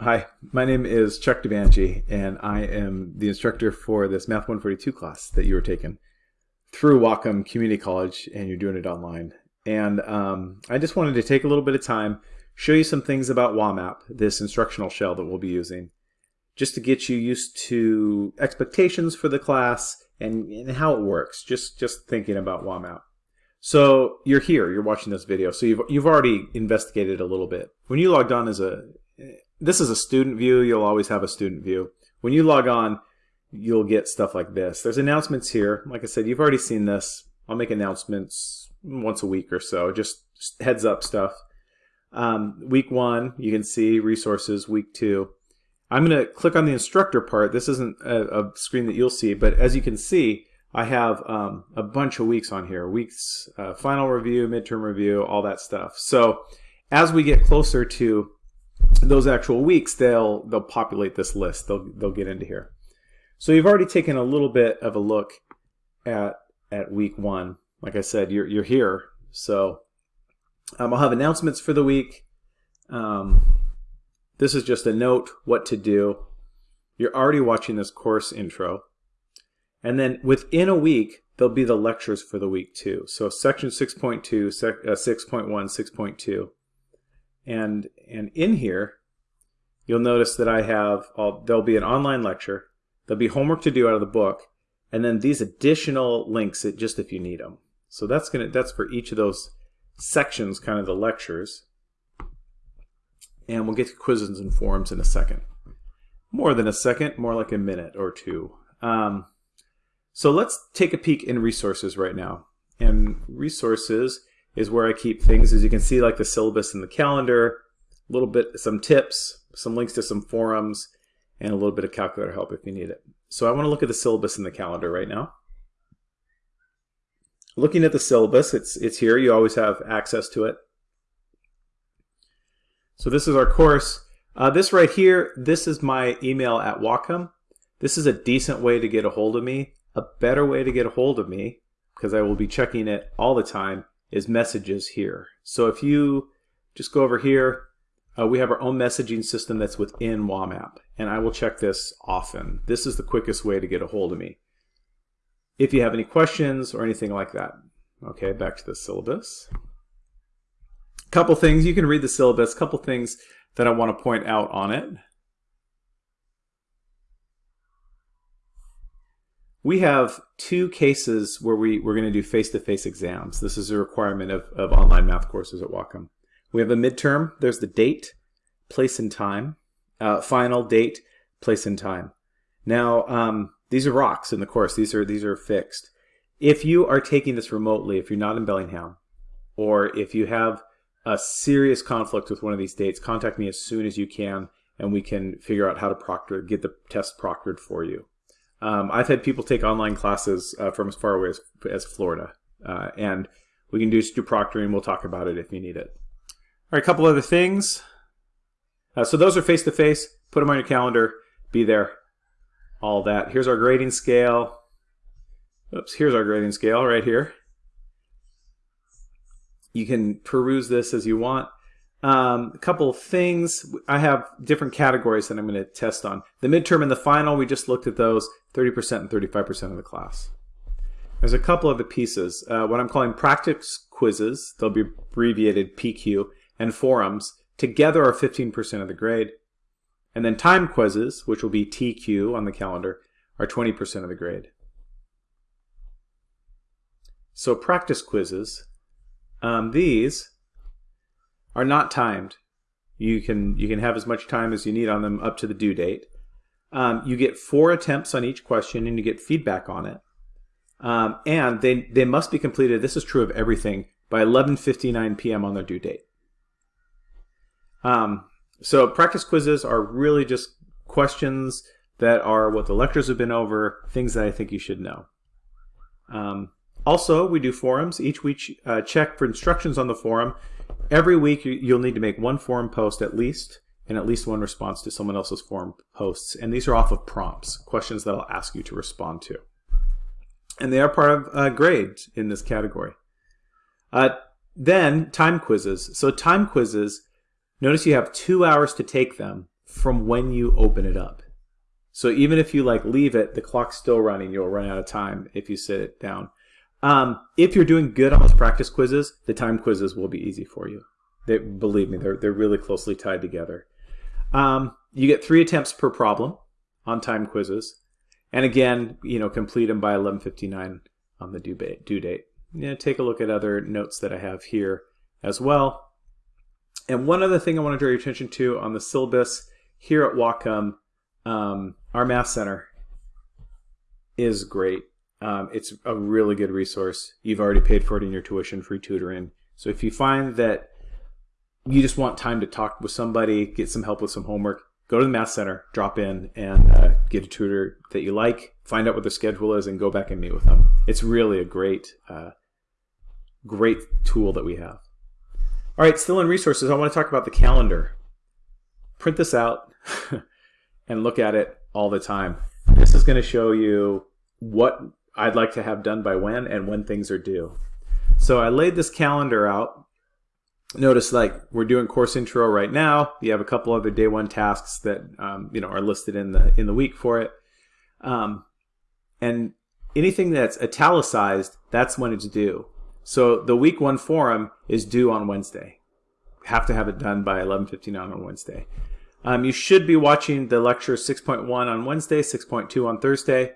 Hi, my name is Chuck Devangi, and I am the instructor for this Math 142 class that you were taking through Whatcom Community College, and you're doing it online. And um, I just wanted to take a little bit of time, show you some things about WAMAP, this instructional shell that we'll be using, just to get you used to expectations for the class and, and how it works, just, just thinking about WAMAP. So you're here, you're watching this video, so you've, you've already investigated a little bit. When you logged on as a this is a student view. You'll always have a student view. When you log on, you'll get stuff like this. There's announcements here. Like I said, you've already seen this. I'll make announcements once a week or so, just heads up stuff. Um, week one, you can see resources. Week two, I'm going to click on the instructor part. This isn't a, a, screen that you'll see, but as you can see, I have um, a bunch of weeks on here. Weeks, uh, final review, midterm review, all that stuff. So as we get closer to those actual weeks, they'll they'll populate this list. They'll they'll get into here. So you've already taken a little bit of a look at at week one. Like I said, you're you're here. So um, I'll have announcements for the week. Um, this is just a note what to do. You're already watching this course intro. And then within a week, there'll be the lectures for the week too. So section 6.2, sec, uh, 6.1, 6.2. And, and in here, you'll notice that I have, there'll be an online lecture, there'll be homework to do out of the book, and then these additional links just if you need them. So that's gonna that's for each of those sections, kind of the lectures. And we'll get to quizzes and forums in a second. More than a second, more like a minute or two. Um, so let's take a peek in resources right now. And resources is where I keep things. As you can see, like the syllabus and the calendar, a little bit, some tips, some links to some forums, and a little bit of calculator help if you need it. So I want to look at the syllabus and the calendar right now. Looking at the syllabus, it's, it's here. You always have access to it. So this is our course. Uh, this right here, this is my email at Whatcom. This is a decent way to get a hold of me. A better way to get a hold of me, because I will be checking it all the time, is messages here. So if you just go over here, uh, we have our own messaging system that's within WAMAP, and I will check this often. This is the quickest way to get a hold of me. If you have any questions or anything like that. Okay, back to the syllabus. Couple things, you can read the syllabus, couple things that I want to point out on it. We have two cases where we, we're going to do face-to-face -face exams. This is a requirement of, of online math courses at Whatcom. We have a midterm. There's the date, place, and time. Uh, final date, place, and time. Now, um, these are rocks in the course. These are these are fixed. If you are taking this remotely, if you're not in Bellingham, or if you have a serious conflict with one of these dates, contact me as soon as you can, and we can figure out how to proctor, get the test proctored for you. Um, I've had people take online classes uh, from as far away as, as Florida, uh, and we can do, do proctoring. We'll talk about it if you need it. All right, a couple other things. Uh, so those are face-to-face. -face. Put them on your calendar. Be there. All that. Here's our grading scale. Oops, here's our grading scale right here. You can peruse this as you want. Um, a couple of things. I have different categories that I'm going to test on. The midterm and the final, we just looked at those, 30% and 35% of the class. There's a couple of the pieces. Uh, what I'm calling practice quizzes, they'll be abbreviated PQ, and forums together are 15% of the grade. And then time quizzes, which will be TQ on the calendar, are 20% of the grade. So practice quizzes, um, these are not timed. You can you can have as much time as you need on them up to the due date. Um, you get four attempts on each question and you get feedback on it. Um, and they, they must be completed, this is true of everything, by 11.59 p.m. on their due date. Um, so practice quizzes are really just questions that are what the lectures have been over, things that I think you should know. Um, also, we do forums. Each week, uh, check for instructions on the forum. Every week, you'll need to make one forum post at least, and at least one response to someone else's forum posts. And these are off of prompts, questions that I'll ask you to respond to. And they are part of uh, grades in this category. Uh, then, time quizzes. So time quizzes, notice you have two hours to take them from when you open it up. So even if you like leave it, the clock's still running. You'll run out of time if you sit it down. Um, if you're doing good on those practice quizzes, the time quizzes will be easy for you. They, believe me, they're, they're really closely tied together. Um, you get three attempts per problem on time quizzes. And again, you know, complete them by 11.59 on the due due date. Take a look at other notes that I have here as well. And one other thing I want to draw your attention to on the syllabus here at Whatcom, um, our Math Center is great. Um, it's a really good resource. You've already paid for it in your tuition free tutoring. So if you find that you just want time to talk with somebody, get some help with some homework, go to the Math Center, drop in, and uh, get a tutor that you like, find out what the schedule is, and go back and meet with them. It's really a great, uh, great tool that we have. All right, still in resources, I want to talk about the calendar. Print this out and look at it all the time. This is going to show you what I'd like to have done by when and when things are due. So I laid this calendar out. Notice like we're doing course intro right now. You have a couple other day one tasks that um, you know are listed in the in the week for it. Um, and anything that's italicized, that's when it's due. So the week one forum is due on Wednesday. Have to have it done by 11.59 on Wednesday. Um, you should be watching the lecture 6.1 on Wednesday, 6.2 on Thursday,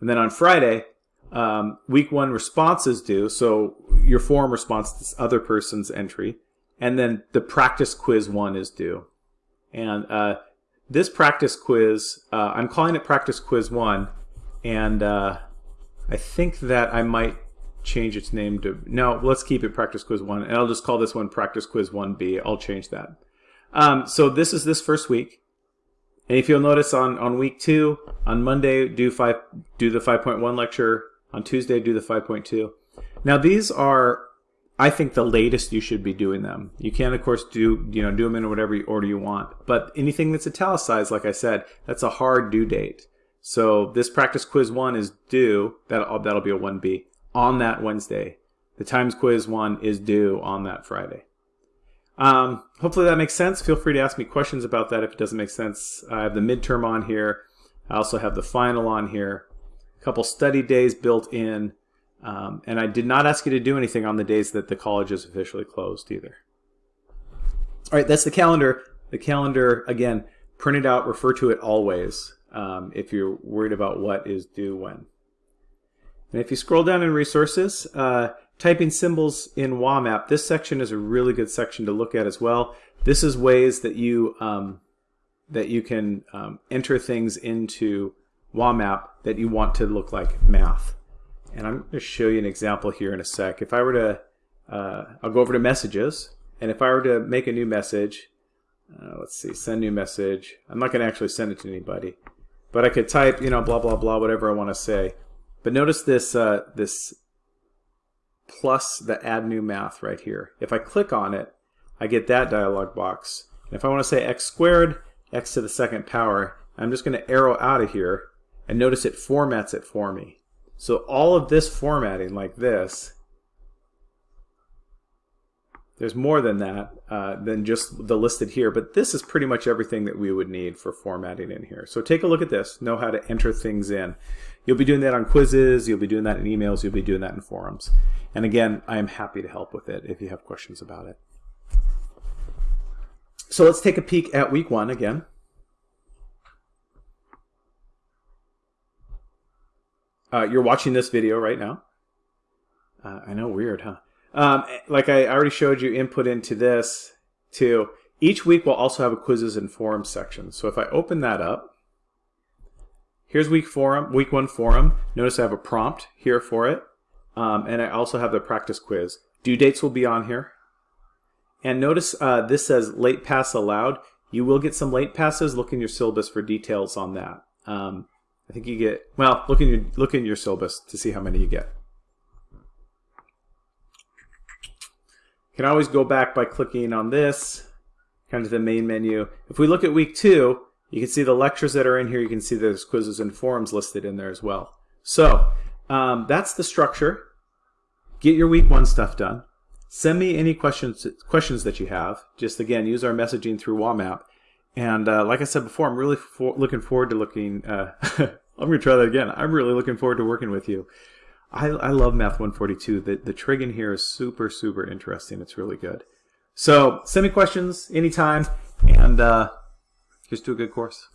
and then on Friday, um, week one response is due. So your forum response to this other person's entry, and then the practice quiz one is due. And uh, this practice quiz, uh, I'm calling it practice quiz one, and uh, I think that I might change its name to, no, let's keep it practice quiz one, and I'll just call this one practice quiz 1B. I'll change that. Um, so this is this first week. And if you'll notice on, on week two, on Monday, do five do the 5.1 lecture. On Tuesday, do the 5.2. Now these are, I think, the latest you should be doing them. You can, of course, do you know do them in whatever order you want. But anything that's italicized, like I said, that's a hard due date. So this practice quiz one is due. That'll that'll be a 1B on that Wednesday. The times quiz one is due on that Friday. Um, hopefully that makes sense. Feel free to ask me questions about that if it doesn't make sense. I have the midterm on here. I also have the final on here. Couple study days built in. Um, and I did not ask you to do anything on the days that the college is officially closed either. All right, that's the calendar. The calendar, again, print it out, refer to it always um, if you're worried about what is due when. And if you scroll down in resources, uh, typing symbols in WAMAP, this section is a really good section to look at as well. This is ways that you um, that you can um, enter things into WAMAP that you want to look like math. And I'm going to show you an example here in a sec. If I were to, uh, I'll go over to messages, and if I were to make a new message, uh, let's see, send new message. I'm not going to actually send it to anybody, but I could type, you know, blah blah blah, whatever I want to say. But notice this uh, this plus the add new math right here. If I click on it, I get that dialog box. And if I want to say x squared, x to the second power, I'm just going to arrow out of here and notice it formats it for me. So all of this formatting like this, there's more than that, uh, than just the listed here, but this is pretty much everything that we would need for formatting in here. So take a look at this, know how to enter things in. You'll be doing that on quizzes, you'll be doing that in emails, you'll be doing that in forums. And again, I am happy to help with it if you have questions about it. So let's take a peek at week one again. Uh, you're watching this video right now. Uh, I know, weird, huh? Um, like I already showed you input into this too. Each week we'll also have a quizzes and forums section. So if I open that up, here's week forum, week one forum. Notice I have a prompt here for it. Um, and I also have the practice quiz. Due dates will be on here. And notice uh, this says late pass allowed. You will get some late passes. Look in your syllabus for details on that. Um, I think you get, well, look in your, look in your syllabus to see how many you get. You can always go back by clicking on this, kind of the main menu. If we look at week two, you can see the lectures that are in here. You can see there's quizzes and forums listed in there as well. So um, that's the structure. Get your week one stuff done. Send me any questions questions that you have. Just again, use our messaging through WAMAP. And uh, like I said before, I'm really for looking forward to looking. Uh, I'm going to try that again. I'm really looking forward to working with you. I, I love Math 142. The, the trig in here is super, super interesting. It's really good. So send me questions anytime, and uh, just do a good course.